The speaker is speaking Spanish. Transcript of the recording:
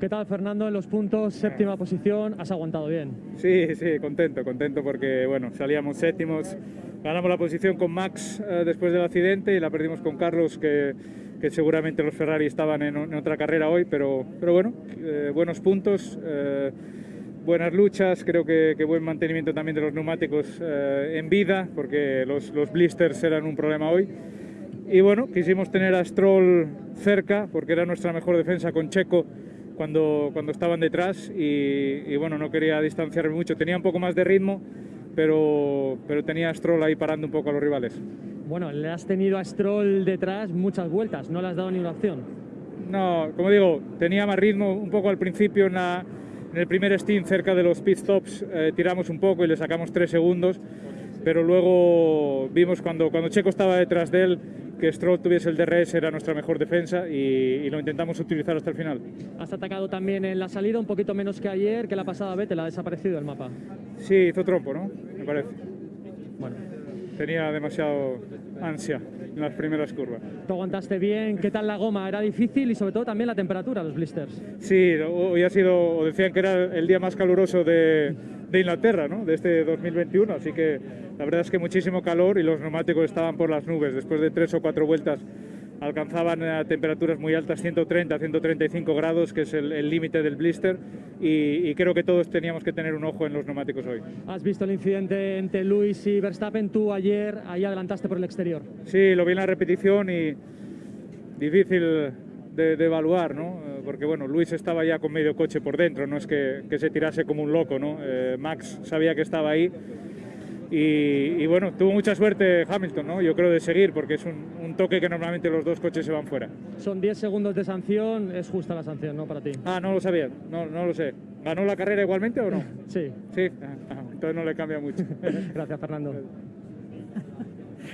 ¿Qué tal, Fernando? En los puntos, séptima posición, has aguantado bien. Sí, sí, contento, contento porque, bueno, salíamos séptimos, ganamos la posición con Max eh, después del accidente y la perdimos con Carlos, que, que seguramente los Ferrari estaban en, en, otra carrera hoy, pero, pero bueno, eh, buenos puntos, eh, buenas luchas, creo que, que, buen mantenimiento también de los neumáticos en vida, porque los, los blisters eran un problema hoy. Y bueno, quisimos tener a Stroll cerca, porque era nuestra mejor defensa con Checo cuando, cuando estaban detrás y, y, bueno, no quería distanciarme mucho. Tenía un poco más de ritmo, pero, pero tenía a Stroll ahí parando un poco a los rivales. Bueno, le has tenido a Stroll detrás muchas vueltas, no le has dado ni una opción. No, como digo, tenía más ritmo un poco al principio en, la, en el primer stint cerca de los pit stops, eh, tiramos un poco y le sacamos tres segundos, pero luego vimos cuando, cuando Checo estaba detrás de él, que Stroll tuviese el DRS era nuestra mejor defensa y, y, lo intentamos utilizar hasta el final. Has atacado también en la salida un poquito menos que ayer, que la pasada vez te la ha desaparecido el mapa. Sí, hizo trompo, ¿no? Me parece. Bueno. Tenía demasiado ansia en las primeras curvas. ¿Tú aguantaste bien? ¿Qué tal la goma? ¿Era difícil? Y sobre todo también la temperatura, los blisters. Sí, hoy ha sido, decían que era el día más caluroso de, de Inglaterra, ¿no? De este 2021, así que la verdad es que muchísimo calor y los neumáticos estaban por las nubes. Después de tres o cuatro vueltas alcanzaban a temperaturas muy altas, 130, 135 grados, que es el límite del blister, y, y, creo que todos teníamos que tener un ojo en los neumáticos hoy. ¿Has visto el incidente entre Luis y Verstappen? Tú ayer ahí adelantaste por el exterior. Sí, lo vi en la repetición y difícil de, de, evaluar, ¿no? Porque bueno, Luis estaba ya con medio coche por dentro, no es que, que se tirase como un loco, ¿no? Eh, Max sabía que estaba ahí y, y, bueno, tuvo mucha suerte Hamilton, ¿no? Yo creo de seguir, porque es un, un, toque que normalmente los dos coches se van fuera. Son 10 segundos de sanción, es justa la sanción, ¿no? Para ti. Ah, no lo sabía, no, no lo sé. ¿Ganó la carrera igualmente o no? Sí. Sí, ah, entonces no le cambia mucho. Gracias, Fernando.